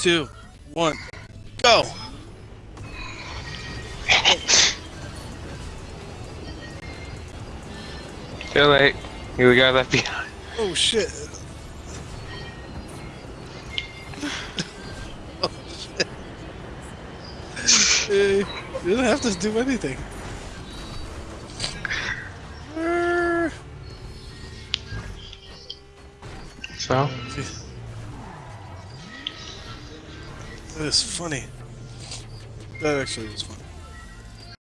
two, one, go! Too late. We got left behind. Oh shit! oh shit! You didn't have to do anything. So, That is funny. That actually was funny.